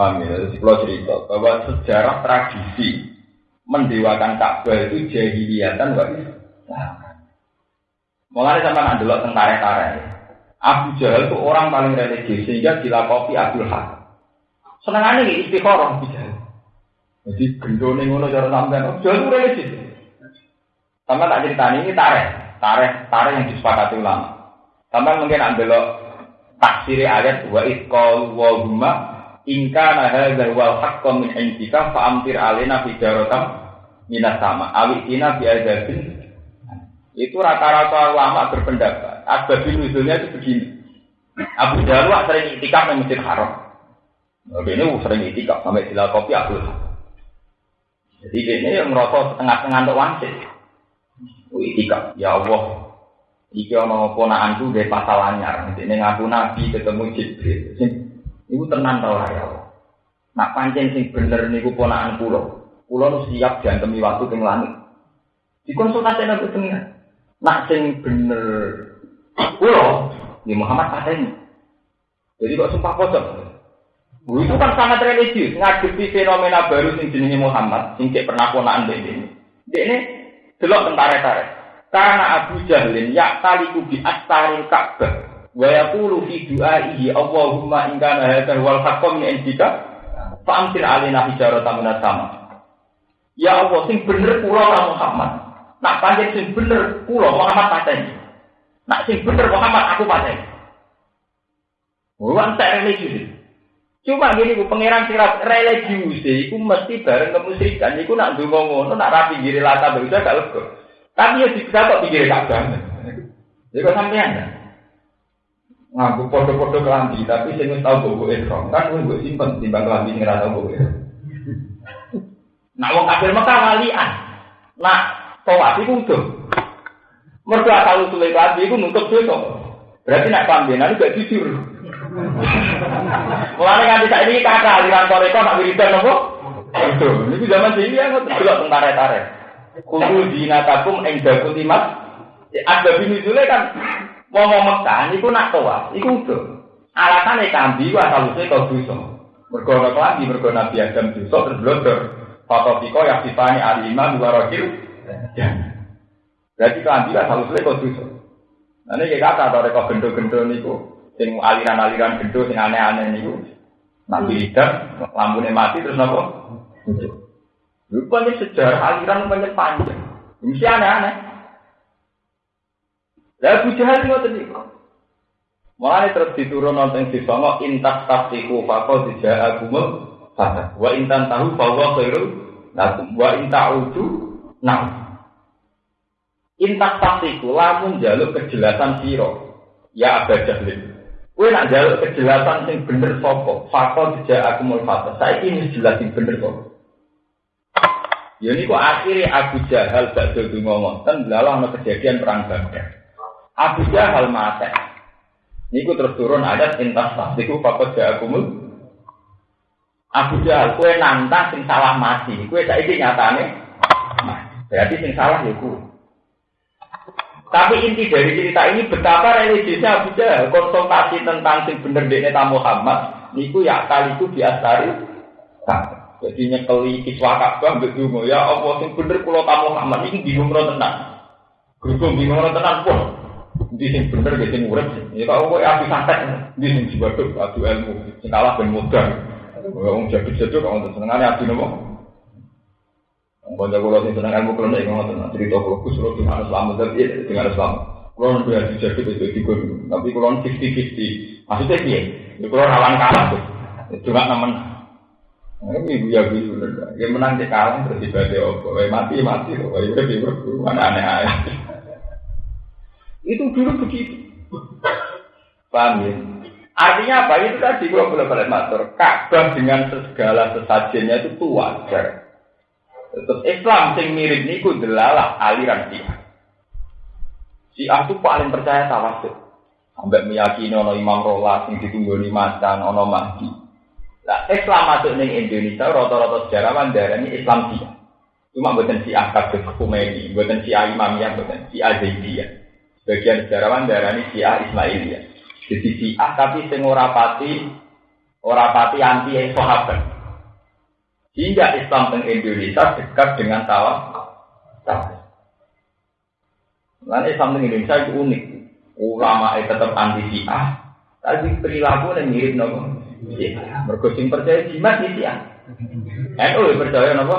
Paham ya? Kalau cerita bahwa sejarah tradisi mendewakan Ka'bah itu jahiliyatan wa Islam. Mulai sama nak delok tentara tentara Abu Jahal itu orang paling religius sehingga dilakoni Abdul Hakam. Senengannya nih istiqoroh Abu Jahal. Jadi gendone ngono cara sampean. Abu Jahal itu religius. Sama tak cerita ini tarik, tarik, tarik yang disepakati ulama. Sama mungkin ambil taksiri ayat wa itqal wa ingka nahal wal haqqo min indika fa amtir alina fi jarotam minas sama awi tina bi itu rata-rata ulama berpendapat asbab nuzulnya itu begini Abu Jalwa sering itikaf di Masjid Haram ini sering itikaf sampai sila kopi Abdul Jadi ini yang merasa setengah-setengah untuk wangsit. Itikaf, ya Allah. Iki ono ponakanku dari pasal anyar. Ini ngaku Nabi ketemu Jibril. Iku tenan tau ya Allah. Nak pancen sing bener niku ponakan kula. Kula siap diantemi waktu teng langit. Dikonsultasi nabi pengiran. Nak sing bener pulau di Muhammad pateni. Jadi kok sumpah pocong. Itu kan sangat religius, ngadepi fenomena baru sing jenenge Muhammad, sing cek pernah ponaan dek ini. Dek ini delok tentara-tentara. Karena Abu Jahlin ya taliku bi astaril Ka'bah wa yaqulu fi du'aihi Allahumma in kana hadha wal haqqu min indika fa amtir alaina hijaratan min sama. Ya Allah sing bener kula Muhammad. Nak panjang sing bener, kulo Muhammad pateni. Nak sing bener Muhammad aku pateni. Wan tak religius. Cuma gini ku pangeran sirat religius iku mesti bareng kemusyrikan iku nak ndonga ngono nak rapi giri lata bisa gak. Tapi ya dikira kok pinggir kabeh. Jadi kok sampean ya? Ngaku podo-podo kelambi, tapi saya nggak tahu bobo ekrom. Kan gue gue simpen timbang kelambi nggak tahu bobo Nah, wong kafir Mekah walian. Nah, tawaf iku udah. Mergo asal usule kelambi iku nutup dosa. Berarti nak pambenan gak jujur. Mulane kan tidak ini kakak aliran toreko nak wiridan nopo? Itu, ini zaman sih ya nggak delok tentara tare. Kudu dinatakum ing dakut imat. Ada bini kan mau mau Mekah niku nak tawaf, iku udah. Alasane kambi wa asal usule kau dosa. Mergo ora kelambi, mergo Nabi Adam dosa terus blodor. Fatofiko yang sifani alimah dua rojil Berarti kelambi lah selalu selesai kau dosa. Ini kayak kata atau rekor gendo-gendo niku, sing aliran-aliran gendo sing aneh-aneh niku. Nabi hitam, lampunya mati terus nopo. Rupanya sejarah aliran banyak panjang. Mesti aneh-aneh. Lah Abu Jahal ngoten niku. Mulane terus diturun nonton di sono intas tafsiku faqad ja'akumul fatah. Wa intan tahu bahwa khairul lakum wa inta'udu nah. Intak pastiku lamun jaluk kejelasan siro. Ya abad jahlin. Kue nak jaluk kejelasan sing bener sopo. Fakol tidak aku mau fatah. Saya ini jelas sing bener sopo. Ya ini kok akhirnya Abu Jahal gak jadi ngomong. Kan lalu ada kejadian perang Badar. Abu Jahal mati. Ini terus turun ada intas tidak aku mau. Abu Jahal, kue nantang sing salah mati. Kue saya ini nyatane. Berarti sing salah ya. Tapi inti dari cerita ini betapa religiusnya Abu Jahal konsultasi tentang sing bener dekne tamu Muhammad niku ya kali itu diastari. Jadi nyekeli kiswa Ka'bah mbek ya Allah sing bener kula tamu Muhammad iki bingung ora tenan. Bingung ora pun. Di sing bener ge sing urip. Ya kok kowe api santet di sing jibaduk adu ilmu sing kalah ben mudah. Wong jaduk-jaduk kok untuk senengane adu nopo? Bunda kulo sing seneng ilmu kulo nek ngoten cerita kulo kus kulo sing harus selamat tapi sing harus selamat. Kulo nanti jadi jadi itu itu tapi fifty fifty. Maksudnya piye? Ya kulo rawan kalah tuh. Cuma nemen. Ini ibu ya ibu bener. Ya menang di kalah terus ibadah apa? Mati mati loh. Wae udah ibu mana aneh aneh. Itu dulu begitu. Paham ya? Artinya apa? Itu tadi gua boleh balik matur. Ka'bah dengan segala sesajennya itu wajar. Terus Islam sing mirip niku delalah aliran Syiah. Syiah itu paling percaya tawasul. Sampai meyakini ono Imam Rola sing ditunggu di Macan, ono Mahdi. Nah, Islam masuk ning Indonesia rata-rata sejarawan darani Islam Syiah. Cuma buatan Syiah kabeh Khomeini, buatan Syiah Imamiyah, buatan Syiah Zaidiyah. Sebagian sejarawan darani Syiah Ismailiyah. Jadi Syiah tapi sing ora pati Orang pati anti sahabat. Hingga Islam di Indonesia dekat dengan tawaf. Lalu Islam di Indonesia itu unik. Ulama itu tetap anti Syiah, tapi perilaku yang mirip nopo. Mergo percaya jimat Syiah. NU percaya nopo.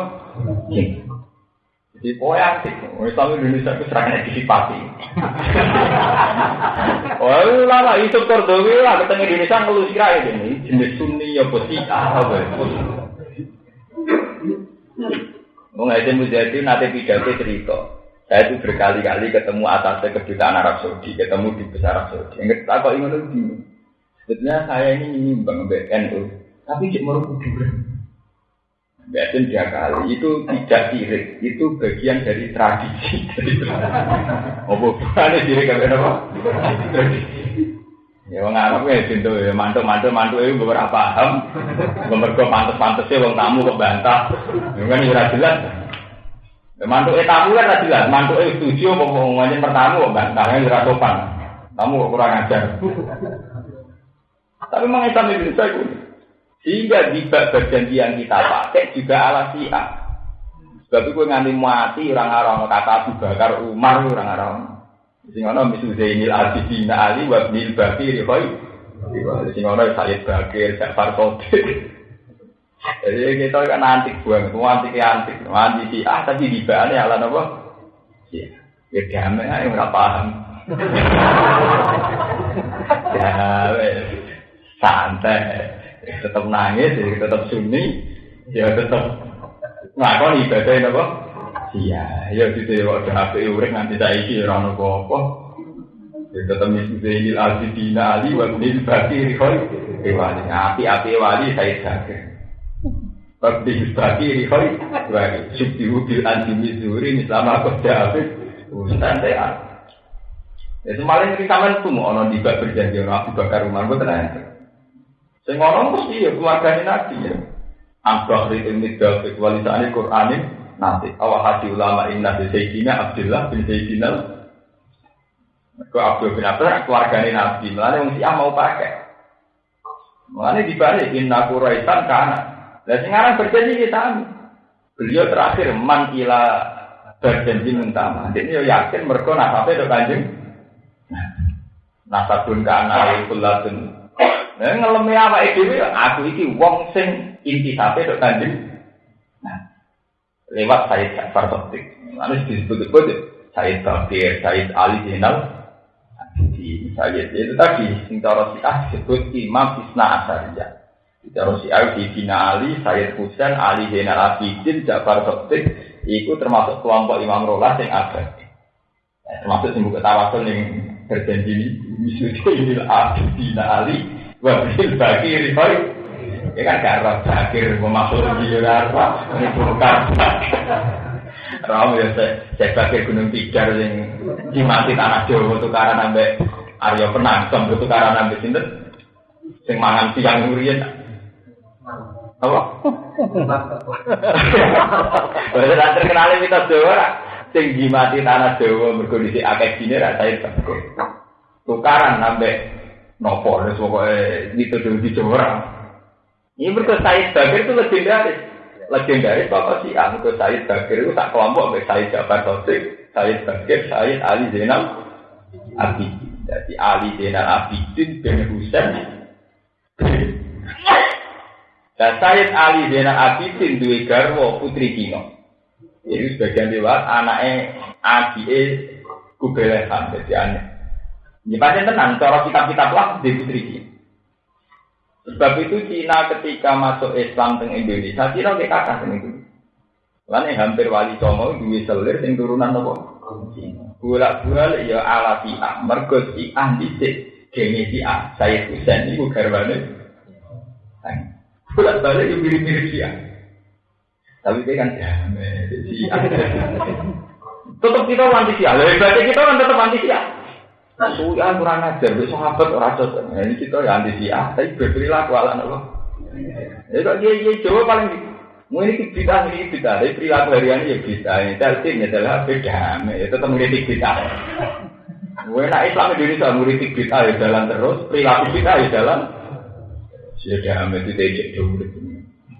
Pokoknya asik. Islam Indonesia itu disipati. Oh lama itu Kordowi lah ketemu Indonesia ngeluh sirai ini jenis Sunni ya Syiah apa ya. Mau nanti pidato cerita. Saya itu berkali-kali ketemu atasnya kedutaan Arab Saudi, ketemu di besar Arab Saudi. Yang kita kok ingin lebih. Sebetulnya saya ini nyimbang BNU, tapi cek merupakan kuburan. Biasanya tiga kali itu tidak sirik, itu bagian dari tradisi. Oh bukan sirik apa? Ya wong Arab ya pintu ya mantuk mantuk itu beberapa paham. Mergo pantes-pantesnya wong tamu kok bantah. Ya kan ora jelas. Ya mantuk e tamu kan ora jelas, mantuk e setuju apa ngomongnya pertamu kok bantahnya ora sopan. Tamu kok kurang ajar. Tapi memang Islam Indonesia itu sehingga bab yang kita pakai juga ala siap. Sebab itu nganti mati orang-orang kata Abu Bakar Umar orang-orang Sing ana misu Zainil Abidin Ali wa Ibnil Bakir koi. Sing ana Sayyid Bakir, Ja'far Sodik. Jadi kita kan antik buang, semua antik antik, antik si ah tapi di bawahnya ala apa? Iya, ya damai nggak paham. Ya, santai, tetap nangis, tetap sunyi, ya tetap ngakon ibadah apa? Iya, ya gitu ya waktu HP urek nanti tak isi orang nopo apa. Ya tetap misi Zainil Azidina Ali wa Nil Bakir Khoi. Wali api api wali saya jaga. Bakti Bakir Khoi. Wali Syukti Ubil Anti Mizuri Misalnya aku jawab. Ustaz saya. Ya semalam kita sama itu mau ono tiba berjanji ono Abu Bakar Umar gue Saya ngomong mesti ya keluarganya Nabi ya. Ambah itu midal kualitasnya Quranin nanti. Awal hati ulama inna bin Sayyidina Abdullah bin Sayyidina Ke Abdul bin Abdullah keluarganya Nabi. Mulanya yang siapa mau pakai. Mulanya dibalik inna kuraitan karena. Dan sekarang berjanji kita Beliau terakhir man ila berjanji mentama. Jadi ya yakin mereka nasabnya itu kanjeng. Nasabun kana kulatun. Nah, ngelemi apa itu? Aku iki wong sing inti sampai itu kanjeng lewat Said Ja'far Sotik. Lalu disebut-sebut Said Bakir, Said Ali Zainal Abidi. Said itu tadi, sing cara Syiah disebut Imam Isna Asariyah. Cara Syiah di Bina Ali, Said Husain, Ali Zainal Abidin, Ja'far Sotik, itu termasuk kelompok Imam Rolah yang ada. Ya, termasuk buka tawasul yang berjanji ini, Misudinil Abidin Ali, Wabil Bakir, Ya kan gak roh bakir, masuk di ini bukan. Ram ya saya bakir gunung tiga yang dimati tanah Jawa tukaran sampai Arya Penang, sampai tukaran sampai sinten, sing mangan siang ngurian. Apa? Berarti tak terkenal kita Jawa, sing dimati tanah Jawa berkondisi akeh sini rasanya bakir. Tukaran sampai nopo, pokoknya itu di Jawa. Ini berkata Said Bakir itu legendaris. Legendaris Bapak sih, ah, berkata Said Bakir itu tak kelompok dengan Said Jafar Sosik, Said Bakir, Said Ali Zainal Abidin. Jadi Ali Zainal Abidin bin Husain. Dan Said Ali Zainal Abidin dua garwo putri Kino. Jadi sebagian lewat anaknya Adi Kubelehan, jadi aneh. Ini pasti tenang, cara kitab-kitab lah di putri. Sebab itu Cina ketika masuk Islam teng Indonesia, Cina kayak kakak teng itu. Lain hampir wali songo dua selir sing turunan apa? Gula gula ya ala siah, mergo siah dhisik gene siah. Saya Husain iku garwane. Gula balik yang mirip-mirip siah. Tapi dia kan damai siah. Tetap kita anti siah. Lebih kita kan tetap anti siah. Suya kurang ajar, besok sahabat orang cocok. Nah, ini kita ya anti siah, tapi berperilaku ala nopo. Ya kok dia dia coba paling mau ini kita ini kita, tapi perilaku harian ya kita. Ini ya adalah beda, ya tetap mengkritik kita. Gue nak Islam Indonesia mengkritik kita ya jalan terus, perilaku kita ya jalan. Sudah amat itu tejek dulu.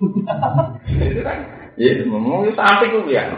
Itu kan, ya, ngomong sampai gue ya.